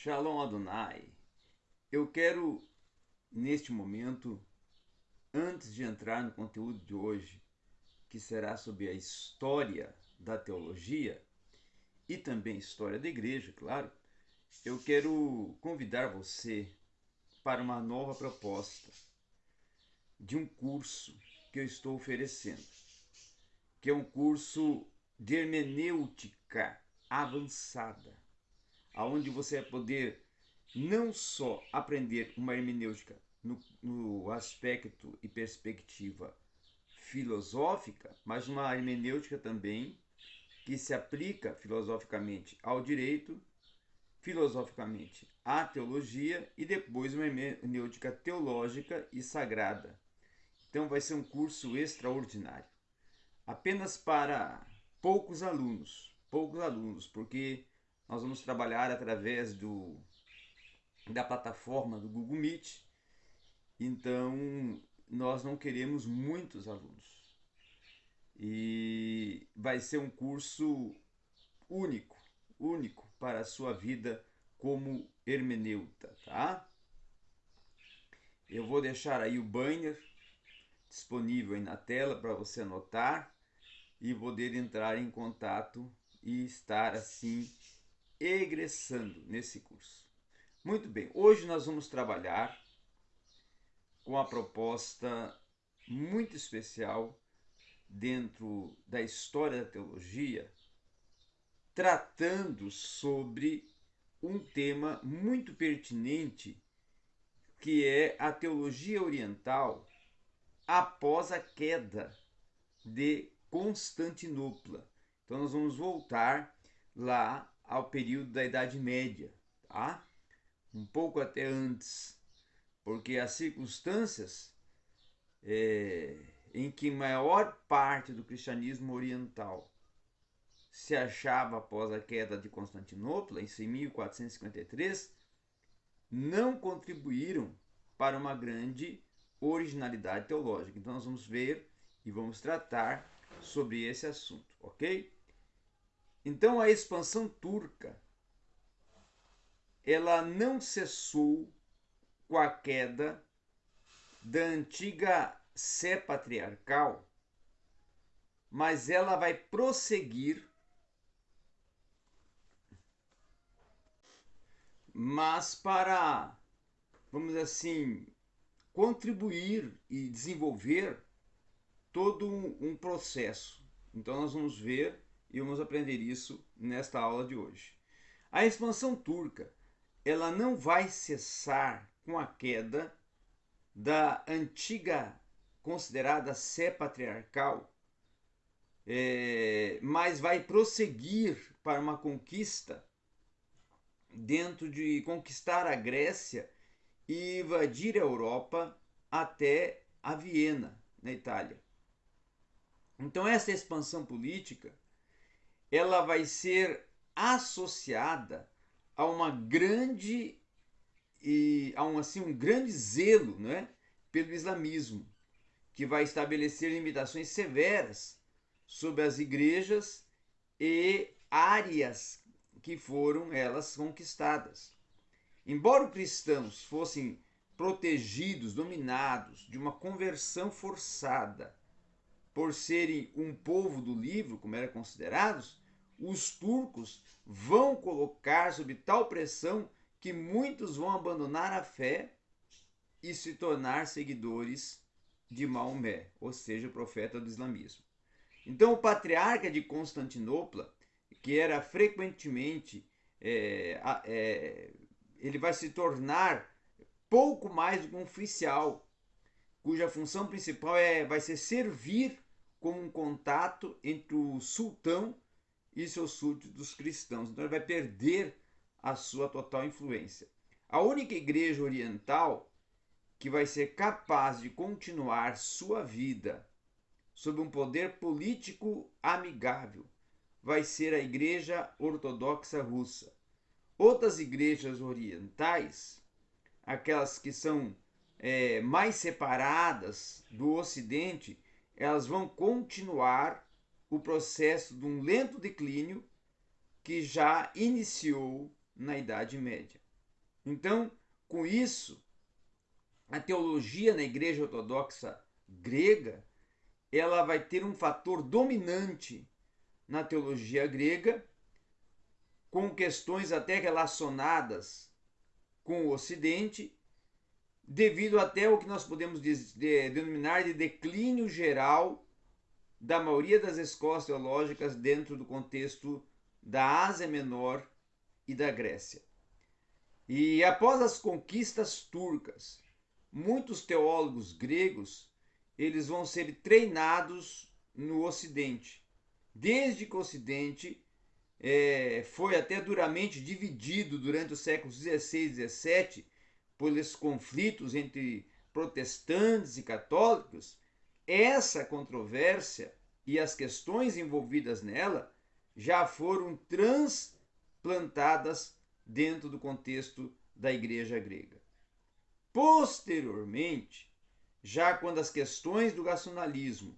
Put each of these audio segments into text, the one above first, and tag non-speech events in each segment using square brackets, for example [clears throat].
Shalom Adonai. Eu quero, neste momento, antes de entrar no conteúdo de hoje, que será sobre a história da teologia e também história da igreja, claro, eu quero convidar você para uma nova proposta de um curso que eu estou oferecendo, que é um curso de hermenêutica avançada, aonde você vai poder não só aprender uma hermenêutica no, no aspecto e perspectiva filosófica, mas uma hermenêutica também que se aplica filosoficamente ao direito, filosoficamente à teologia e depois uma hermenêutica teológica e sagrada. Então vai ser um curso extraordinário. Apenas para poucos alunos, poucos alunos, porque nós vamos trabalhar através do da plataforma do Google Meet. Então, nós não queremos muitos alunos. E vai ser um curso único, único para a sua vida como hermeneuta, tá? Eu vou deixar aí o banner disponível aí na tela para você anotar e poder entrar em contato e estar assim egressando nesse curso. Muito bem, hoje nós vamos trabalhar com a proposta muito especial dentro da história da teologia, tratando sobre um tema muito pertinente que é a teologia oriental após a queda de Constantinopla. Então nós vamos voltar lá ao período da Idade Média, tá? Um pouco até antes, porque as circunstâncias é, em que maior parte do cristianismo oriental se achava após a queda de Constantinopla, em 1453, não contribuíram para uma grande originalidade teológica. Então nós vamos ver e vamos tratar sobre esse assunto, ok? Então a expansão turca ela não cessou com a queda da antiga Sé patriarcal, mas ela vai prosseguir mas para vamos assim contribuir e desenvolver todo um, processo. Então nós vamos ver e vamos aprender isso nesta aula de hoje. A expansão turca, ela não vai cessar com a queda da antiga considerada sé patriarcal, é, mas vai prosseguir para uma conquista dentro de conquistar a Grécia e invadir a Europa até a Viena, na Itália. Então essa expansão política, ela vai ser associada a uma grande e a um assim um grande zelo, né, pelo islamismo, que vai estabelecer limitações severas sobre as igrejas e áreas que foram elas conquistadas. Embora os cristãos fossem protegidos, dominados de uma conversão forçada por serem um povo do livro, como eram considerados, os turcos vão colocar sob tal pressão que muitos vão abandonar a fé e se tornar seguidores de Maomé, ou seja, o profeta do islamismo. Então, o patriarca de Constantinopla, que era frequentemente é, é, ele vai se tornar pouco mais do que um oficial, cuja função principal é, vai ser servir como um contato entre o sultão e seus súditos cristãos. Então ele vai perder a sua total influência. A única igreja oriental que vai ser capaz de continuar sua vida sob um poder político amigável vai ser a Igreja Ortodoxa Russa. Outras igrejas orientais, aquelas que são é, mais separadas do Ocidente, elas vão continuar o processo de um lento declínio que já iniciou na Idade Média. Então, com isso, a teologia na Igreja Ortodoxa grega, ela vai ter um fator dominante na teologia grega, com questões até relacionadas com o Ocidente, devido até ao que nós podemos denominar de declínio geral da maioria das escolas teológicas dentro do contexto da Ásia Menor e da Grécia. E após as conquistas turcas, muitos teólogos gregos eles vão ser treinados no Ocidente. Desde que o Ocidente é, foi até duramente dividido durante os séculos 16 e 17 pelos conflitos entre protestantes e católicos, essa controvérsia e as questões envolvidas nela já foram transplantadas dentro do contexto da igreja grega. Posteriormente, já quando as questões do racionalismo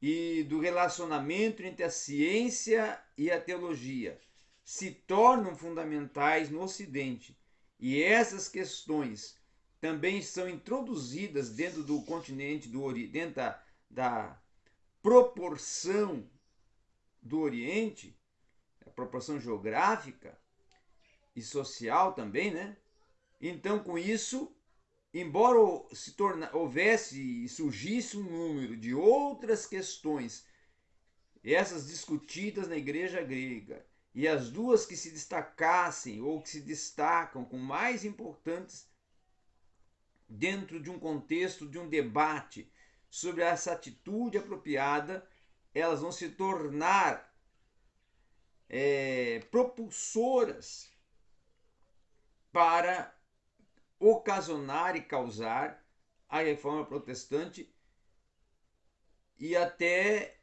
e do relacionamento entre a ciência e a teologia se tornam fundamentais no Ocidente e essas questões também são introduzidas dentro do continente do Oriente, dentro da, da proporção do Oriente, a proporção geográfica e social também, né? Então, com isso, embora se torna, houvesse e surgisse um número de outras questões, essas discutidas na igreja grega, e as duas que se destacassem ou que se destacam com mais importantes dentro de um contexto de um debate sobre essa atitude apropriada, elas vão se tornar é, propulsoras para ocasionar e causar a reforma protestante e até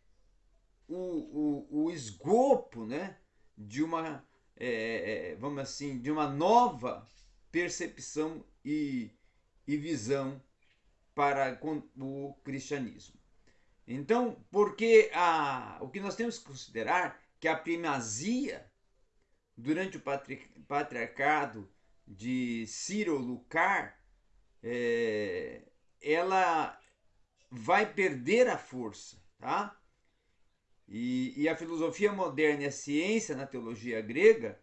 o, o, o esgopo né, de uma é, é vamos assim de uma nova percepção e e visão para o cristianismo. Então, porque a, o que nós temos que considerar que a primazia durante o patriarcado de Ciro Lucar, é, ela vai perder a força, tá? E, e, a filosofia moderna e a ciência na teologia grega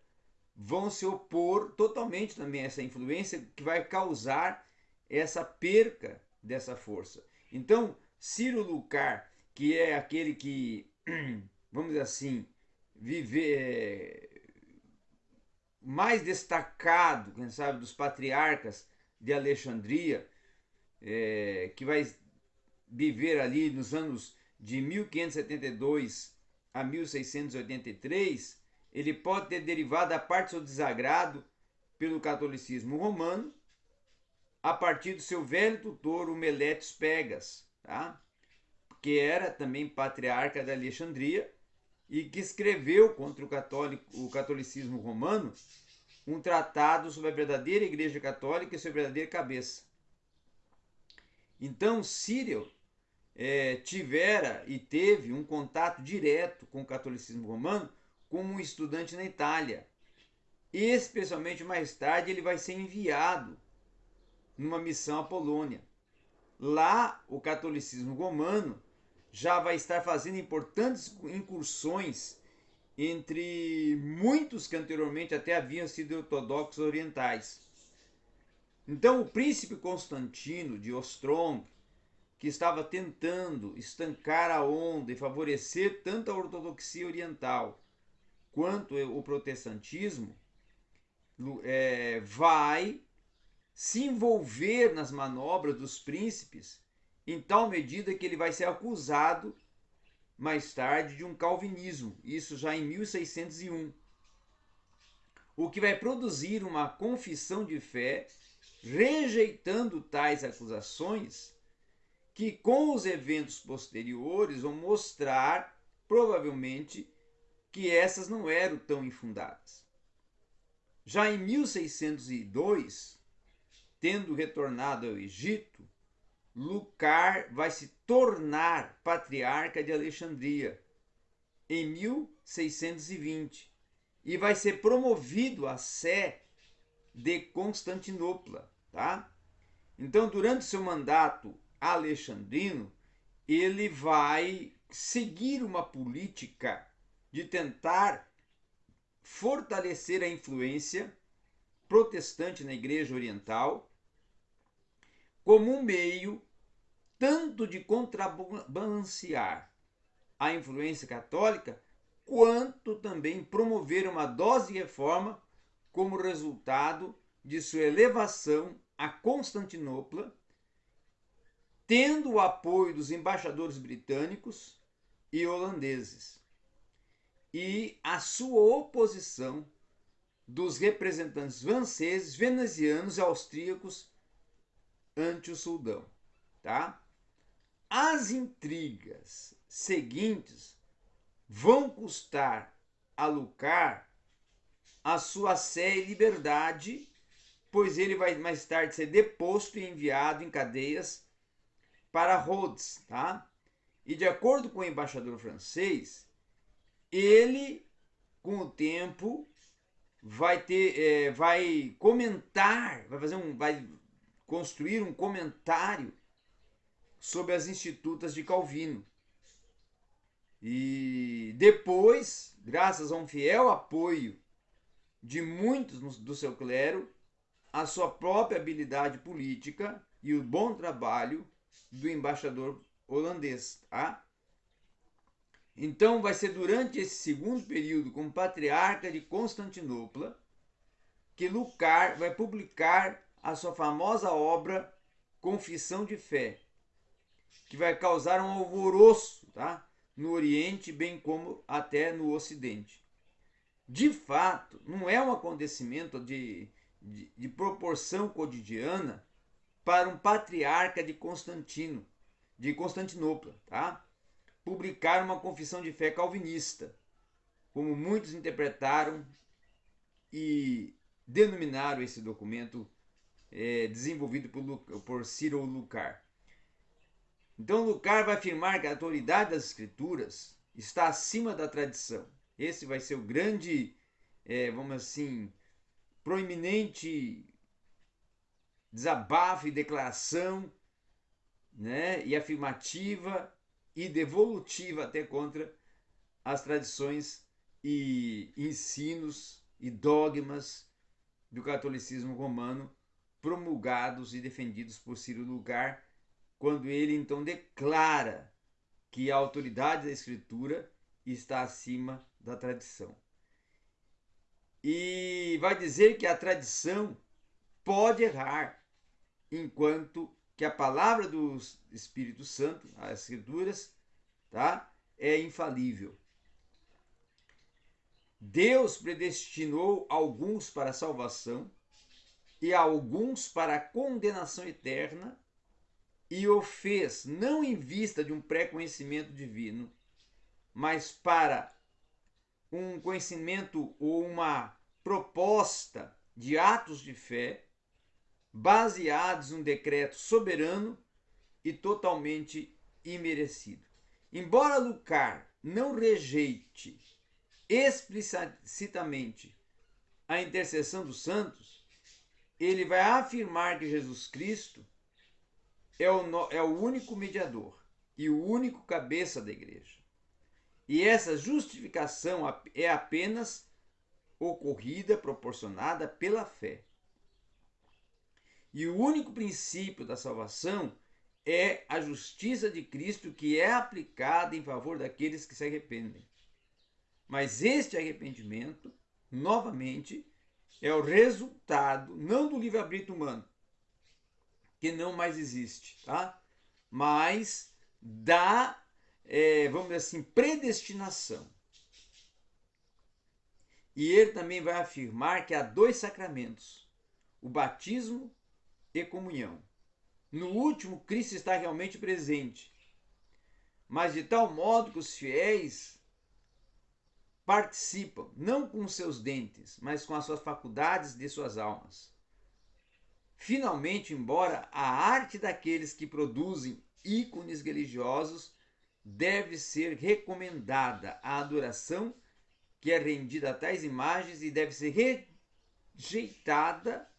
vão se opor totalmente também a essa influência que vai causar essa perca dessa força. Então, Ciro Lucar, que é aquele que, [clears throat] vamos dizer assim, viver é, mais destacado, quem sabe, dos patriarcas de Alexandria, é, que vai viver ali nos anos de 1572 a 1683, ele pode ter derivado a parte do seu desagrado pelo catolicismo romano a partir do seu velho tutor, o Meletos Pegas, tá? que era também patriarca da Alexandria e que escreveu contra o, católico, o catolicismo romano um tratado sobre a verdadeira Igreja Católica e sobre a verdadeira cabeça. Então, Círio é, tivera e teve um contato direto com o catolicismo romano como um estudante na Itália. Especialmente mais tarde, ele vai ser enviado numa missão à Polônia. Lá, o catolicismo romano já vai estar fazendo importantes incursões entre muitos que anteriormente até haviam sido ortodoxos orientais. Então, o príncipe Constantino de Ostrom, que estava tentando estancar a onda e favorecer tanto a ortodoxia oriental quanto o protestantismo, é, vai se envolver nas manobras dos príncipes em tal medida que ele vai ser acusado mais tarde de um calvinismo, isso já em 1601. O que vai produzir uma confissão de fé rejeitando tais acusações, que com os eventos posteriores vão mostrar, provavelmente, que essas não eram tão infundadas. Já em 1602, tendo retornado ao Egito, Lucar vai se tornar patriarca de Alexandria em 1620 e vai ser promovido à sé de Constantinopla, tá? Então, durante seu mandato alexandrino, ele vai seguir uma política de tentar fortalecer a influência protestante na Igreja Oriental como um meio tanto de contrabalancear a influência católica, quanto também promover uma dose de reforma como resultado de sua elevação a Constantinopla, tendo o apoio dos embaixadores britânicos e holandeses, e a sua oposição dos representantes franceses, venezianos e austríacos ante o Sultão, tá? As intrigas seguintes vão custar a Lucar a sua sé e liberdade, pois ele vai mais tarde ser deposto e enviado em cadeias para Rhodes, tá? E de acordo com o embaixador francês, ele, com o tempo, vai ter, é, vai comentar, vai fazer um, vai construir um comentário sobre as institutas de Calvino. E depois, graças a um fiel apoio de muitos do seu clero, a sua própria habilidade política e o bom trabalho do embaixador holandês, tá? Então vai ser durante esse segundo período como patriarca de Constantinopla que Lucar vai publicar a sua famosa obra Confissão de Fé, que vai causar um alvoroço tá? no Oriente, bem como até no Ocidente. De fato, não é um acontecimento de, de, de proporção cotidiana para um patriarca de Constantino, de Constantinopla, tá? publicar uma confissão de fé calvinista, como muitos interpretaram e denominaram esse documento é, desenvolvido por, por Cyril Lucar. Então, Lucar vai afirmar que a autoridade das Escrituras está acima da tradição. Esse vai ser o grande, é, vamos assim, proeminente desabafo e declaração né, e afirmativa e devolutiva até contra as tradições e ensinos e dogmas do catolicismo romano promulgados e defendidos por Ciro Lugar, quando ele então declara que a autoridade da escritura está acima da tradição. E vai dizer que a tradição pode errar, enquanto que a palavra do Espírito Santo, as escrituras, tá? É infalível. Deus predestinou alguns para a salvação e alguns para a condenação eterna, e o fez não em vista de um pré-conhecimento divino, mas para um conhecimento ou uma proposta de atos de fé baseados num decreto soberano e totalmente imerecido. Embora Lucar não rejeite explicitamente a intercessão dos santos, ele vai afirmar que Jesus Cristo é o, é o único mediador e o único cabeça da igreja. E essa justificação é apenas ocorrida, proporcionada pela fé. E o único princípio da salvação é a justiça de Cristo que é aplicada em favor daqueles que se arrependem. Mas este arrependimento, novamente, é o resultado não do livre-arbítrio humano, que não mais existe, tá? mas da, é, vamos dizer assim, predestinação. E ele também vai afirmar que há dois sacramentos, o batismo e comunhão. No último, Cristo está realmente presente, mas de tal modo que os fiéis participam, não com seus dentes, mas com as suas faculdades de suas almas. Finalmente, embora a arte daqueles que produzem ícones religiosos deve ser recomendada a adoração que é rendida a tais imagens e deve ser rejeitada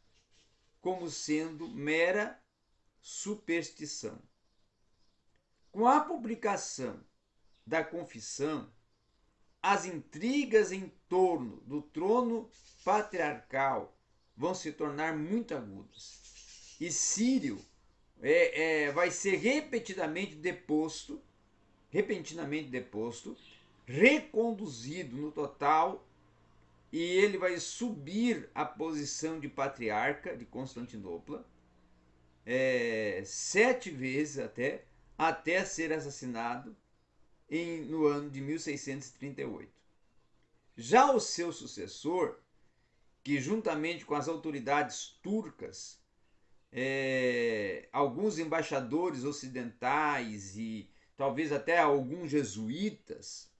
como sendo mera superstição. Com a publicação da confissão, as intrigas em torno do trono patriarcal vão se tornar muito agudas. E Sírio é, é, vai ser repetidamente deposto, repentinamente deposto, reconduzido no total, e ele vai subir a posição de patriarca de Constantinopla, é, sete vezes até, até ser assassinado em, no ano de 1638. Já o seu sucessor, que juntamente com as autoridades turcas, é, alguns embaixadores ocidentais e talvez até alguns jesuítas,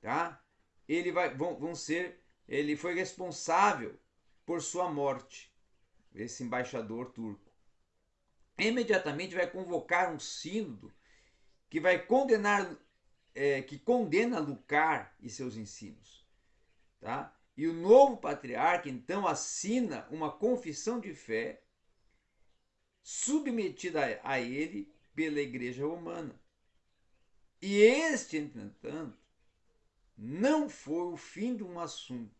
tá? Ele vai, vão, vão ser, ele foi responsável por sua morte, esse embaixador turco. Imediatamente vai convocar um sínodo que vai condenar é, que condena Lucar e seus ensinos. Tá? E o novo patriarca então assina uma confissão de fé submetida a ele pela Igreja Romana. E este, entretanto, não foi o fim de um assunto,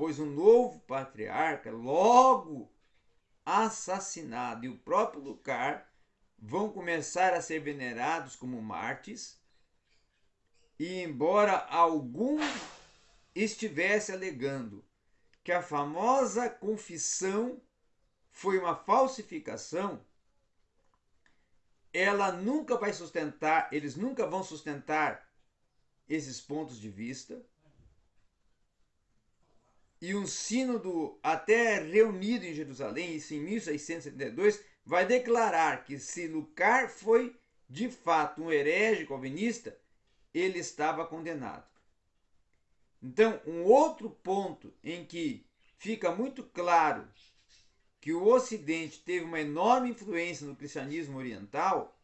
pois o novo patriarca, logo assassinado, e o próprio Lucar vão começar a ser venerados como mártires e embora algum estivesse alegando que a famosa confissão foi uma falsificação, ela nunca vai sustentar, eles nunca vão sustentar esses pontos de vista. E um sínodo até reunido em Jerusalém, isso em 1672, vai declarar que se Lucar foi de fato um herege calvinista, ele estava condenado. Então, um outro ponto em que fica muito claro que o Ocidente teve uma enorme influência no cristianismo oriental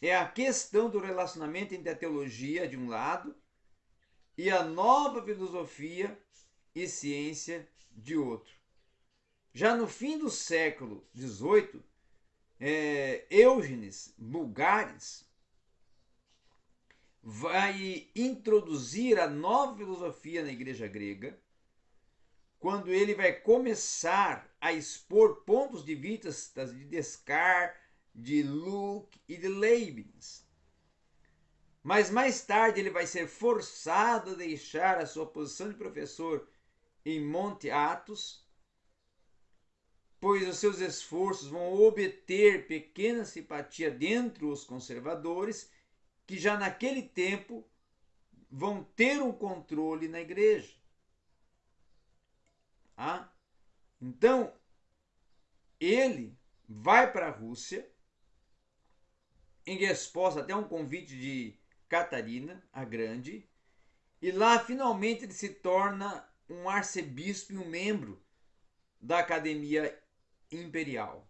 é a questão do relacionamento entre a teologia, de um lado, e a nova filosofia e ciência, de outro. Já no fim do século XVIII, é, Eugenes Bulgares vai introduzir a nova filosofia na igreja grega, quando ele vai começar a expor pontos de vista de Descartes, de Luke e de Leibniz. Mas mais tarde ele vai ser forçado a deixar a sua posição de professor em Monte Athos, pois os seus esforços vão obter pequena simpatia dentro os conservadores que já naquele tempo vão ter um controle na igreja. Ah? Então, ele vai para a Rússia em resposta até um convite de Catarina, a Grande, e lá finalmente ele se torna um arcebispo e um membro da Academia Imperial.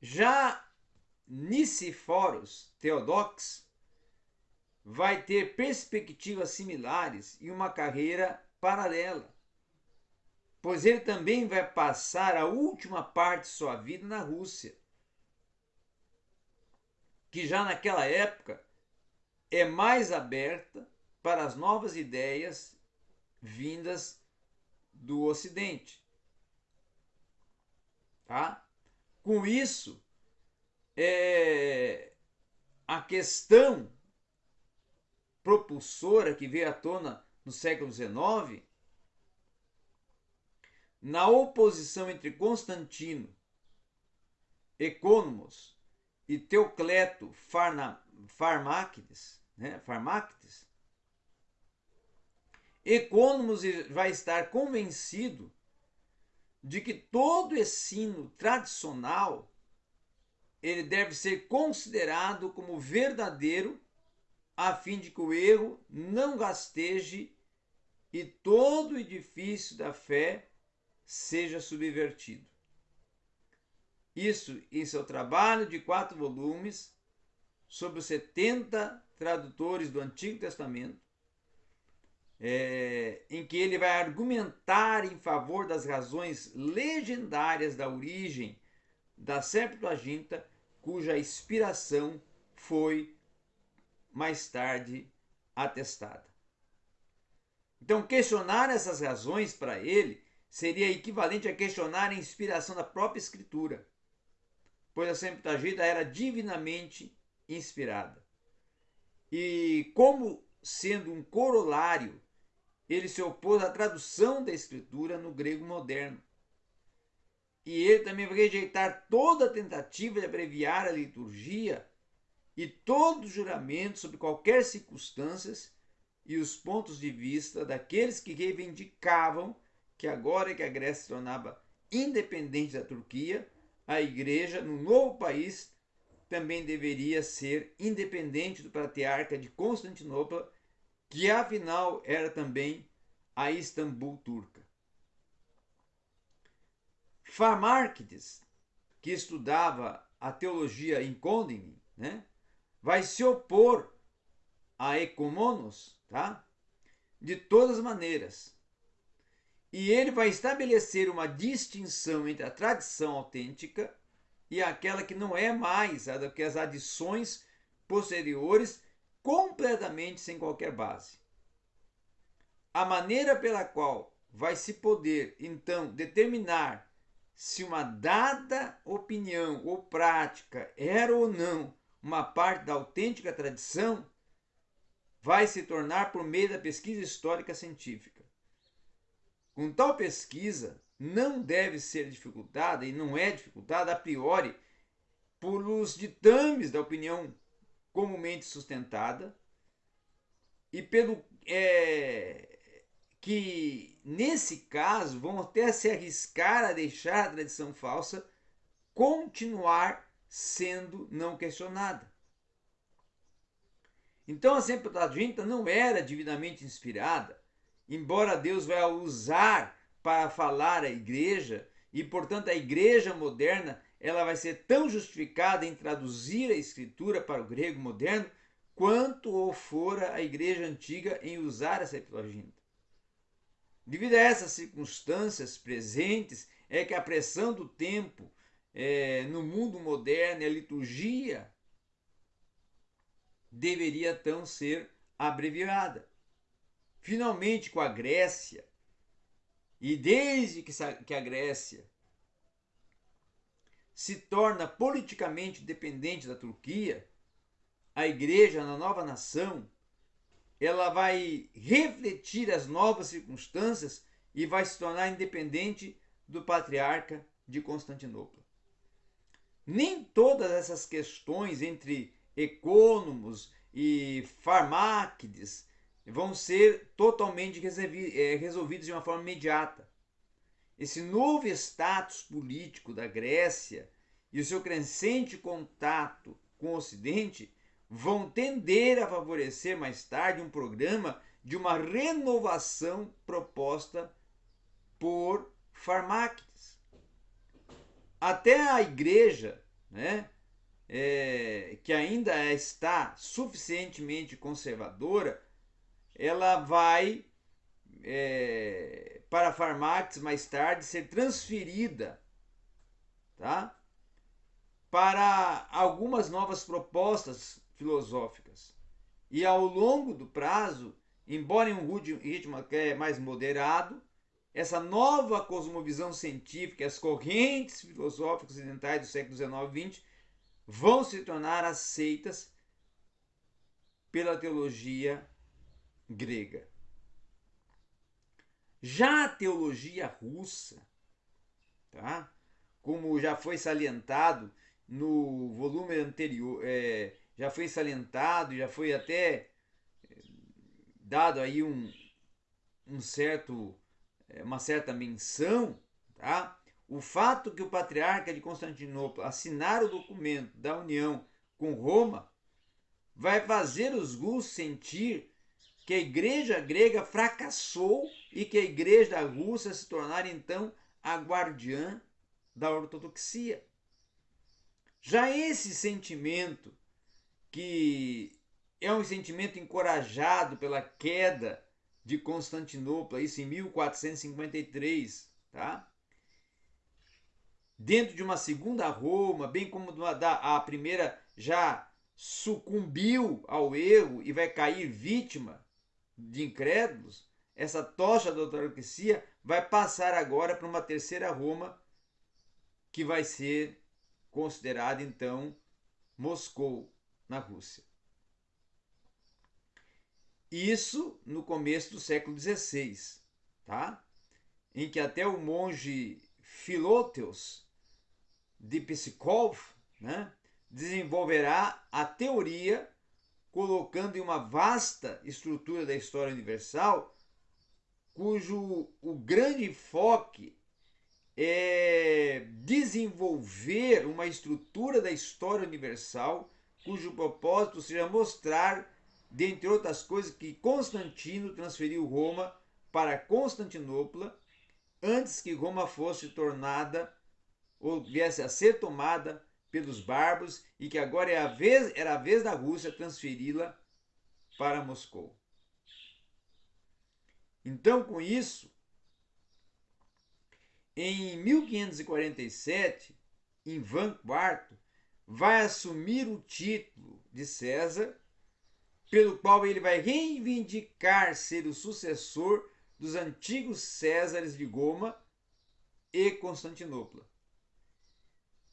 Já Niceforos Theodox vai ter perspectivas similares e uma carreira paralela, pois ele também vai passar a última parte de sua vida na Rússia, que já naquela época é mais aberta para as novas ideias vindas do Ocidente. Tá? Com isso, é, a questão propulsora que veio à tona no século XIX, na oposição entre Constantino, Economos e Teocleto Farmáquides, né, Economos vai estar convencido de que todo ensino tradicional ele deve ser considerado como verdadeiro, a fim de que o erro não gasteje e todo o edifício da fé seja subvertido. Isso em seu trabalho de quatro volumes, sobre os 70 tradutores do Antigo Testamento, é, em que ele vai argumentar em favor das razões legendárias da origem da Septuaginta, cuja inspiração foi mais tarde atestada. Então, questionar essas razões para ele seria equivalente a questionar a inspiração da própria Escritura, pois a Septuaginta era divinamente inspirada. E como sendo um corolário, ele se opôs à tradução da Escritura no grego moderno. E ele também vai rejeitar toda tentativa de abreviar a liturgia e todo juramento sobre qualquer circunstâncias e os pontos de vista daqueles que reivindicavam que agora que a Grécia se tornava independente da Turquia, a igreja no novo país também deveria ser independente do patriarca de Constantinopla, que afinal era também a Istambul turca. Farmarkides, que estudava a teologia em Condini, né, vai se opor a Ecomonos, tá? De todas as maneiras. E ele vai estabelecer uma distinção entre a tradição autêntica e aquela que não é mais, a que as adições posteriores completamente sem qualquer base. A maneira pela qual vai se poder então determinar se uma dada opinião ou prática era ou não uma parte da autêntica tradição vai se tornar por meio da pesquisa histórica científica. Com tal pesquisa, não deve ser dificultada e não é dificultada a priori por os ditames da opinião comumente sustentada e pelo é, que nesse caso vão até se arriscar a deixar a tradição falsa continuar sendo não questionada. Então a Septuaginta não era divinamente inspirada, embora Deus vai usar para falar à igreja, e portanto a igreja moderna ela vai ser tão justificada em traduzir a escritura para o grego moderno quanto ou fora a igreja antiga em usar a Septuaginta. Devido a essas circunstâncias presentes, é que a pressão do tempo é, no mundo moderno e a liturgia deveria então ser abreviada. Finalmente, com a Grécia, e desde que a Grécia se torna politicamente dependente da Turquia, a igreja na nova nação, ela vai refletir as novas circunstâncias e vai se tornar independente do patriarca de Constantinopla. Nem todas essas questões entre ecônomos e farmáquides vão ser totalmente é, resolvidos de uma forma imediata. Esse novo status político da Grécia e o seu crescente contato com o Ocidente vão tender a favorecer mais tarde um programa de uma renovação proposta por Farmáquides. Até a igreja, né, é, que ainda está suficientemente conservadora, ela vai é, para Farmax mais tarde ser transferida tá? para algumas novas propostas filosóficas. E ao longo do prazo, embora em um ritmo é mais moderado, essa nova cosmovisão científica, as correntes filosóficas ocidentais do século XIX e XX vão se tornar aceitas pela teologia grega. Já a teologia russa, tá? como já foi salientado no volume anterior, é, já foi salientado, já foi até é, dado aí um, um certo, é, uma certa menção, tá? O fato que o patriarca de Constantinopla assinar o documento da união com Roma vai fazer os russos sentir que a igreja grega fracassou e que a igreja da Rússia se tornar então a guardiã da ortodoxia. Já esse sentimento, que é um sentimento encorajado pela queda de Constantinopla, isso em 1453, tá? Dentro de uma segunda Roma, bem como da, a primeira já sucumbiu ao erro e vai cair vítima de incrédulos, essa tocha da autarquia vai passar agora para uma terceira Roma, que vai ser considerada então Moscou, na Rússia. Isso no começo do século XVI, tá? em que até o monge Filóteos de Pskov né, desenvolverá a teoria colocando em uma vasta estrutura da história universal, cujo o grande enfoque é desenvolver uma estrutura da história universal cujo propósito seja mostrar dentre outras coisas, que Constantino transferiu Roma para Constantinopla antes que Roma fosse tornada ou viesse a ser tomada pelos bárbaros e que agora é a vez, era a vez da Rússia transferi-la para Moscou. Então, com isso, em 1547, Ivan IV vai assumir o título de César pelo qual ele vai reivindicar ser o sucessor dos antigos Césares de Goma e Constantinopla.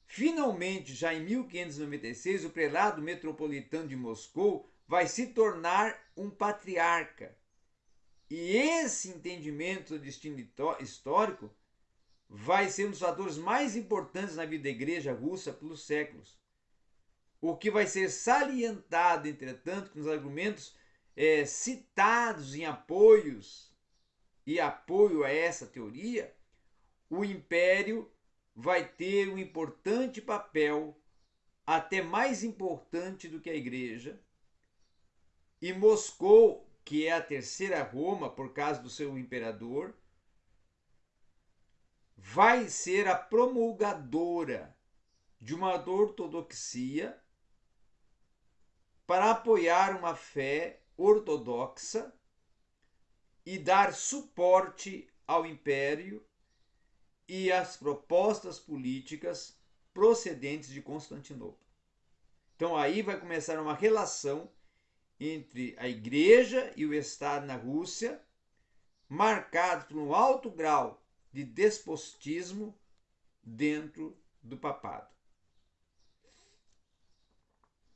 Finalmente, já em 1596, o prelado metropolitano de Moscou vai se tornar um patriarca. E esse entendimento do destino histórico vai ser um dos fatores mais importantes na vida da igreja russa pelos séculos. O que vai ser salientado, entretanto, nos argumentos é, citados em apoios e apoio a essa teoria, o império vai ter um importante papel, até mais importante do que a igreja, e Moscou, que é a terceira Roma por causa do seu imperador, vai ser a promulgadora de uma ortodoxia para apoiar uma fé ortodoxa e dar suporte ao império e às propostas políticas procedentes de Constantinopla. Então aí vai começar uma relação entre a igreja e o Estado na Rússia, marcado por um alto grau de despotismo dentro do papado.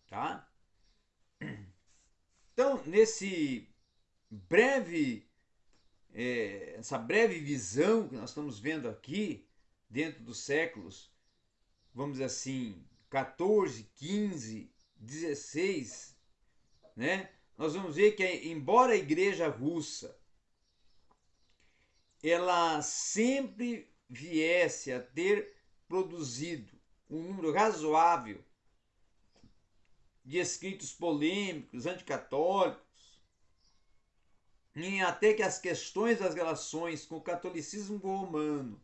Tá? Então, nesse breve, é, essa breve visão que nós estamos vendo aqui, dentro dos séculos, vamos dizer assim, 14, 15, 16, né? nós vamos ver que, embora a igreja russa ela sempre viesse a ter produzido um número razoável de escritos polêmicos, anticatólicos, em até que as questões das relações com o catolicismo romano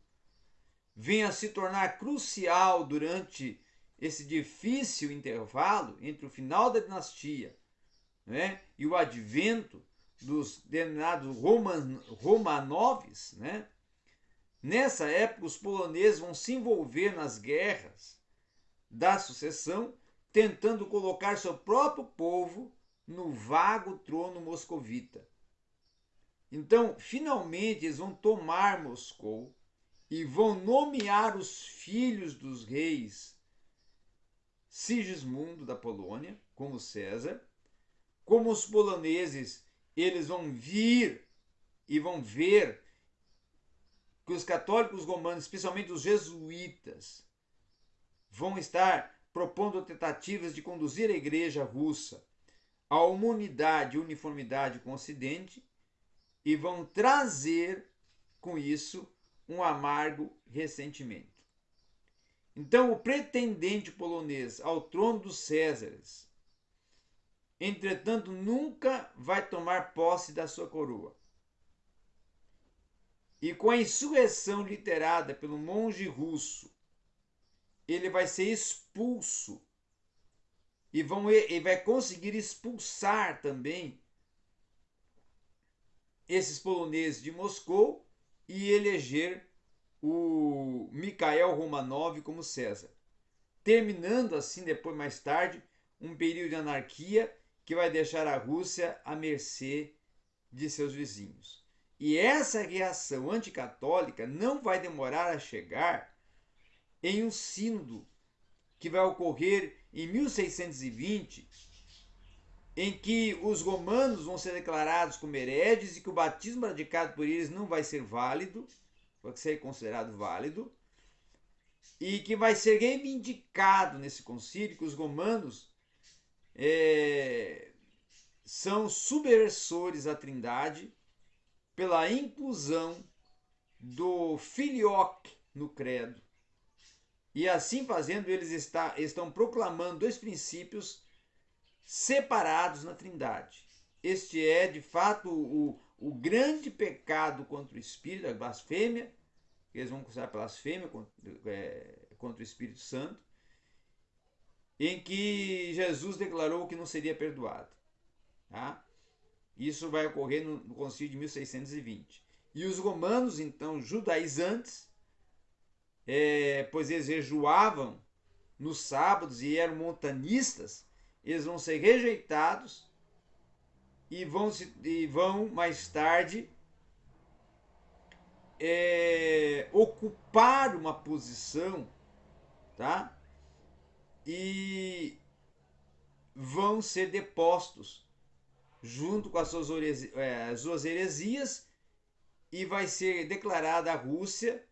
venham a se tornar crucial durante esse difícil intervalo entre o final da dinastia né, e o advento dos denominados Roman, Romanoves, né, nessa época os poloneses vão se envolver nas guerras da sucessão tentando colocar seu próprio povo no vago trono moscovita. Então, finalmente, eles vão tomar Moscou e vão nomear os filhos dos reis Sigismundo da Polônia como César. Como os poloneses, eles vão vir e vão ver que os católicos romanos, especialmente os jesuítas, vão estar propondo tentativas de conduzir a igreja russa à unidade e uniformidade com o Ocidente e vão trazer com isso um amargo ressentimento. Então, o pretendente polonês ao trono dos Césares, entretanto, nunca vai tomar posse da sua coroa. E com a insurreição literada pelo monge russo ele vai ser expulso e vão ele vai conseguir expulsar também esses poloneses de Moscou e eleger o Mikhail Romanov como César, terminando assim depois mais tarde um período de anarquia que vai deixar a Rússia à mercê de seus vizinhos. E essa reação anticatólica não vai demorar a chegar em um sínodo que vai ocorrer em 1620, em que os romanos vão ser declarados como hereges e que o batismo praticado por eles não vai ser válido, vai ser considerado válido, e que vai ser reivindicado nesse concílio que os romanos é, são subversores à trindade pela inclusão do filioque no credo. E assim fazendo, eles está, estão proclamando dois princípios separados na Trindade. Este é, de fato, o, o grande pecado contra o Espírito, a blasfêmia, eles vão considerar blasfêmia contra, é, contra o Espírito Santo, em que Jesus declarou que não seria perdoado. Tá? Isso vai ocorrer no, no concílio de 1620. E os romanos, então, judaizantes, é, pois eles jejuavam nos sábados e eram montanistas, eles vão ser rejeitados e vão, se, e vão mais tarde é, ocupar uma posição, tá? E vão ser depostos junto com as suas, é, as suas heresias e vai ser declarada a Rússia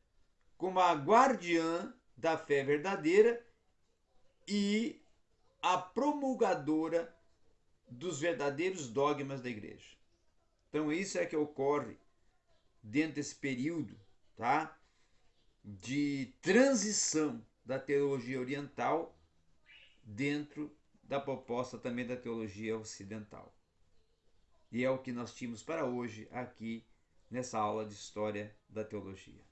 como a guardiã da fé verdadeira e a promulgadora dos verdadeiros dogmas da igreja. Então isso é que ocorre dentro desse período, tá? De transição da teologia oriental dentro da proposta também da teologia ocidental. E é o que nós tínhamos para hoje aqui nessa aula de história da teologia.